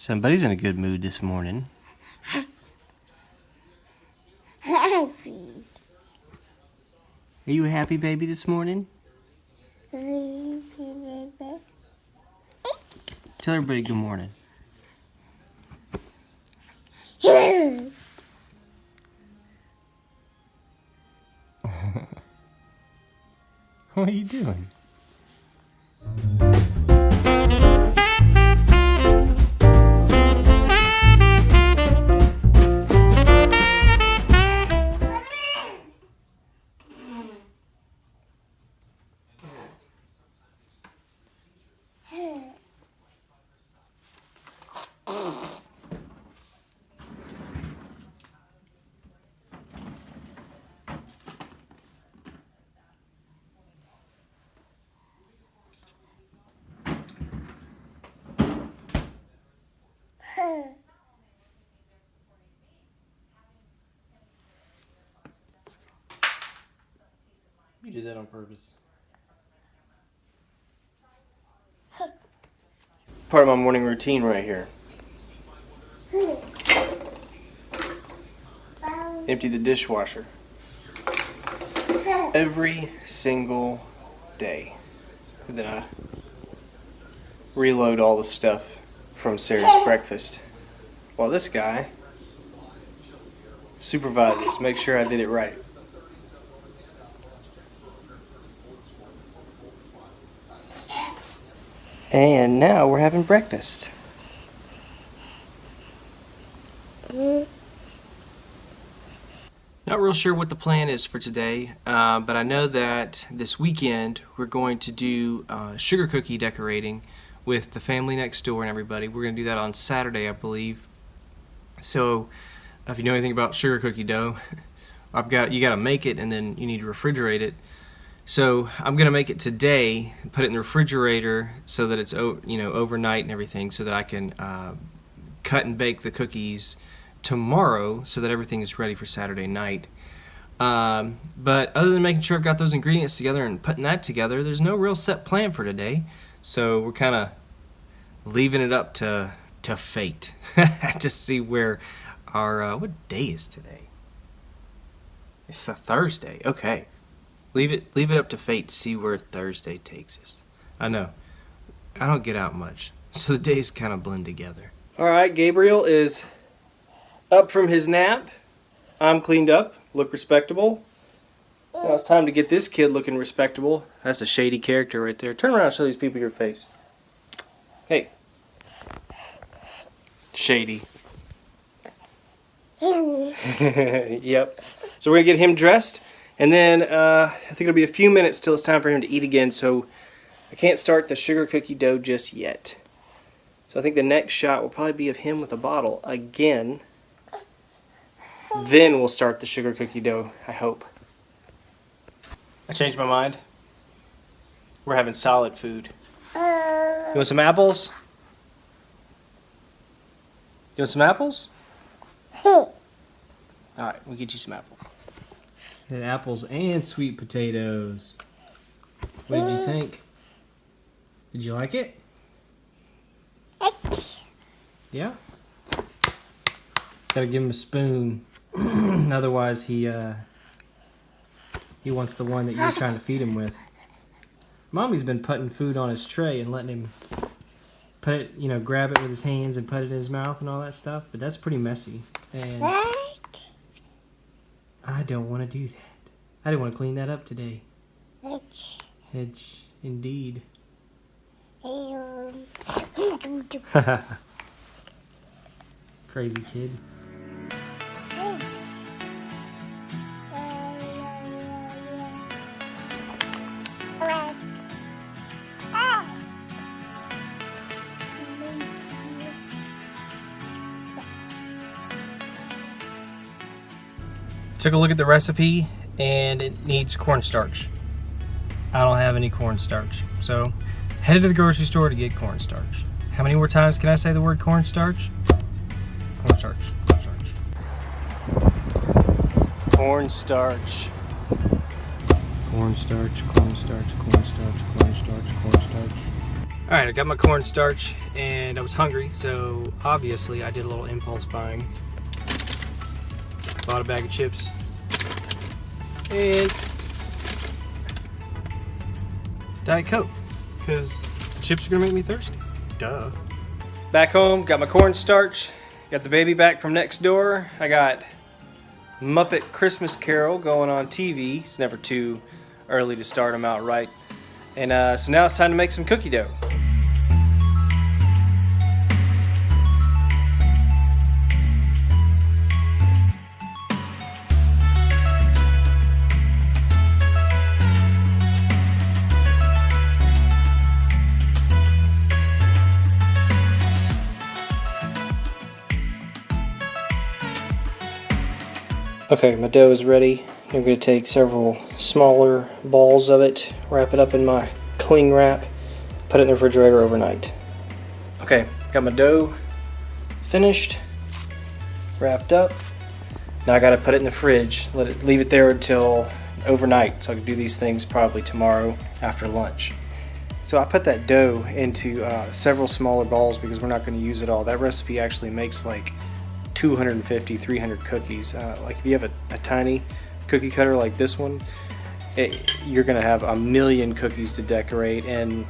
Somebody's in a good mood this morning. Are you a happy baby this morning? Tell everybody good morning. what are you doing? You did that on purpose. Part of my morning routine right here. Empty the dishwasher. Every single day. And then I reload all the stuff from Sarah's breakfast. While this guy supervises, make sure I did it right. And now we're having breakfast. Not real sure what the plan is for today, uh, but I know that this weekend we're going to do uh, sugar cookie decorating with the family next door and everybody. We're going to do that on Saturday, I believe. So, if you know anything about sugar cookie dough, I've got you got to make it and then you need to refrigerate it. So I'm gonna make it today, put it in the refrigerator so that it's you know overnight and everything, so that I can uh, cut and bake the cookies tomorrow, so that everything is ready for Saturday night. Um, but other than making sure I've got those ingredients together and putting that together, there's no real set plan for today. So we're kind of leaving it up to to fate to see where our uh, what day is today. It's a Thursday. Okay. Leave it leave it up to fate to see where Thursday takes us. I know. I don't get out much. So the days kind of blend together. All right, Gabriel is up from his nap. I'm cleaned up, look respectable. Now it's time to get this kid looking respectable. That's a shady character right there. Turn around and show these people your face. Hey. Shady. yep. So we're going to get him dressed. And then uh, I think it'll be a few minutes till it's time for him to eat again, so I can't start the sugar cookie dough just yet. So I think the next shot will probably be of him with a bottle again. Then we'll start the sugar cookie dough, I hope. I changed my mind. We're having solid food. You want some apples? You want some apples? Alright, we'll get you some apples. Had apples and sweet potatoes. What did you think? Did you like it? Yeah? Gotta give him a spoon. Otherwise he uh he wants the one that you're trying to feed him with. Mommy's been putting food on his tray and letting him put it, you know, grab it with his hands and put it in his mouth and all that stuff, but that's pretty messy. And don't want to do that. I didn't want to clean that up today. Hedge. Hedge, indeed. Crazy kid. Took a look at the recipe and it needs cornstarch. I don't have any cornstarch. So headed to the grocery store to get cornstarch. How many more times can I say the word cornstarch? Cornstarch, cornstarch. Cornstarch. Cornstarch, cornstarch, cornstarch, cornstarch, cornstarch. All right, I got my cornstarch and I was hungry, so obviously I did a little impulse buying. Bought a bag of chips and Diet Coke because chips are gonna make me thirsty. Duh. Back home, got my cornstarch, got the baby back from next door. I got Muppet Christmas Carol going on TV. It's never too early to start them out right. And uh, so now it's time to make some cookie dough. Okay, my dough is ready. I'm going to take several smaller balls of it, wrap it up in my cling wrap, put it in the refrigerator overnight. Okay, got my dough finished, wrapped up. Now I got to put it in the fridge, let it leave it there until overnight so I can do these things probably tomorrow after lunch. So I put that dough into uh, several smaller balls because we're not going to use it all. That recipe actually makes like 250, 300 cookies. Uh, like if you have a, a, tiny cookie cutter like this one, it, you're gonna have a million cookies to decorate and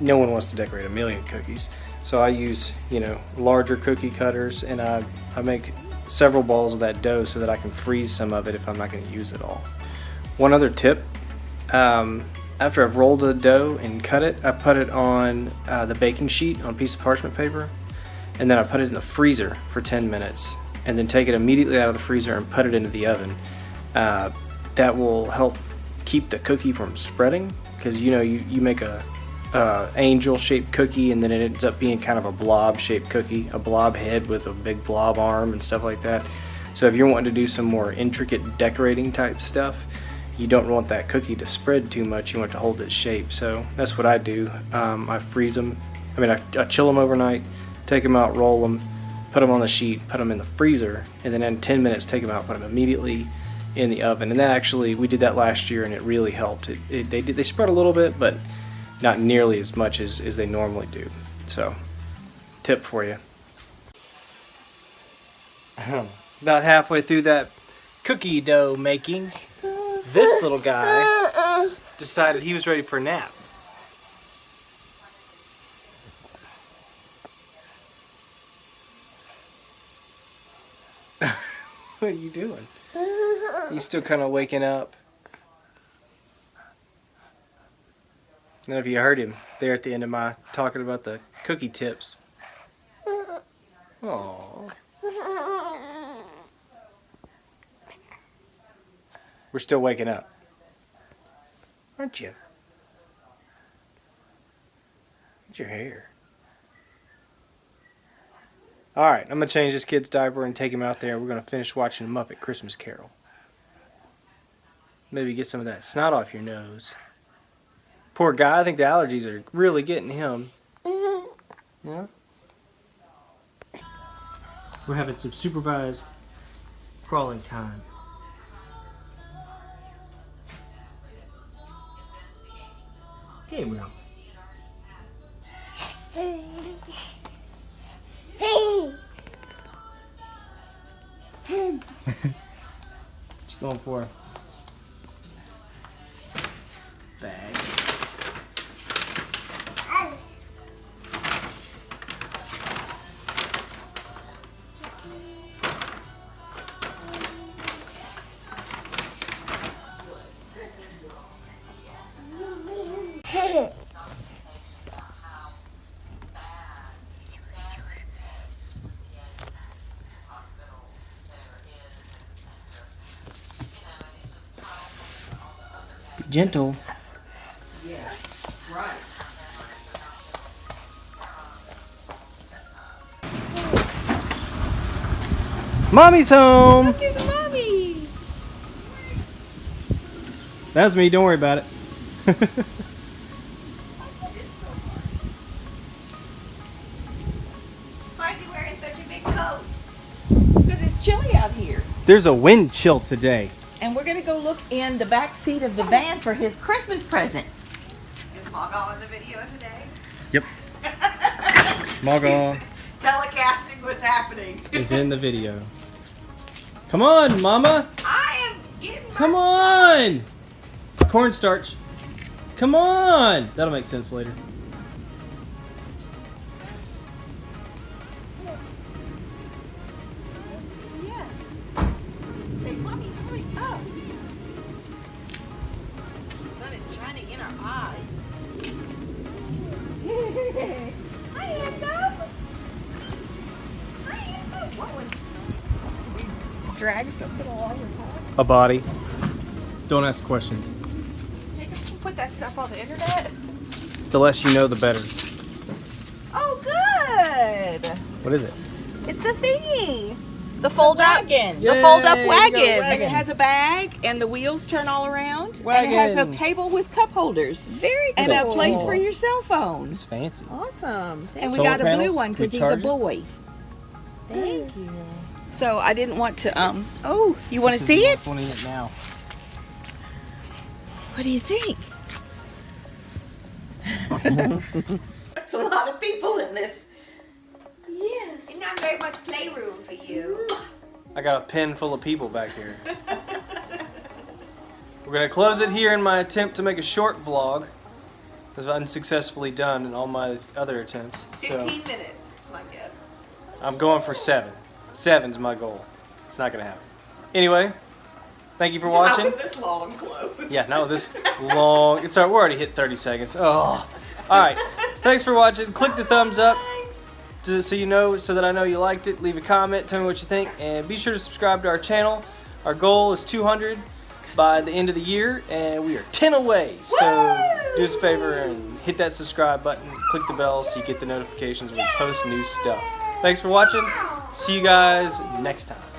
no one wants to decorate a million cookies. So I use, you know, larger cookie cutters and I, I make several balls of that dough so that I can freeze some of it if I'm not gonna use it all. One other tip, um, after I've rolled the dough and cut it, I put it on uh, the baking sheet on a piece of parchment paper and then I put it in the freezer for 10 minutes and then take it immediately out of the freezer and put it into the oven. Uh, that will help keep the cookie from spreading because you know you, you make a angel shaped cookie and then it ends up being kind of a blob shaped cookie, a blob head with a big blob arm and stuff like that. So if you're wanting to do some more intricate decorating type stuff, you don't want that cookie to spread too much, you want to hold its shape. So that's what I do. Um, I freeze them, I mean I, I chill them overnight, take them out, roll them, put them on the sheet, put them in the freezer, and then in 10 minutes take them out, put them immediately in the oven. And that actually, we did that last year and it really helped. It, it, they, did, they spread a little bit, but not nearly as much as, as they normally do. So, tip for you. About halfway through that cookie dough making, this little guy decided he was ready for a nap. What are you doing? He's still kind of waking up. Know if you heard him there at the end of my talking about the cookie tips. Aww. We're still waking up. Aren't you? What's your hair? Alright, I'm going to change this kid's diaper and take him out there. We're going to finish watching Muppet Christmas Carol. Maybe get some of that snot off your nose. Poor guy, I think the allergies are really getting him. Yeah? We're having some supervised crawling time. Hey, going for? Gentle. Yeah, right. Mommy's home. Look, it's mommy. That's me. Don't worry about it. Why are you wearing such a big coat? Because it's chilly out here. There's a wind chill today and we're going to go look in the back seat of the van for his Christmas present. Is Mog on the video today? Margot Telecasting what's happening. is in the video. Come on, Mama. I am getting. Come on. Cornstarch. Come on. That'll make sense later. Drag something along the top. A body. Don't ask questions. Jacob, you put that stuff on the internet. The less you know, the better. Oh, good. What is it? It's the thingy. The fold up wagon. The fold up Yay, you wagon. And it has a bag, and the wheels turn all around. And it has a table with cup holders. Very cool. And a place for your cell phone. It's fancy. Awesome. And we Solar got a blue one because he's a boy. Thank you. So I didn't want to. Um. Oh, you want to This is see more it? funny it now. What do you think? There's a lot of people in this. Yes. And not very much playroom for you. I got a pen full of people back here. We're gonna close it here in my attempt to make a short vlog. As unsuccessfully done in all my other attempts. So 15 minutes, my guess. I'm going for seven. Seven's my goal. It's not gonna happen. Anyway, thank you for watching. This long close? Yeah, no, this long. It's alright. We're already hit 30 seconds. Oh, all right. Thanks for watching. Click the thumbs up to, so you know, so that I know you liked it. Leave a comment. Tell me what you think, and be sure to subscribe to our channel. Our goal is 200 by the end of the year, and we are 10 away. So do us a favor and hit that subscribe button. Click the bell so you get the notifications when we post new stuff. Thanks for watching. See you guys next time.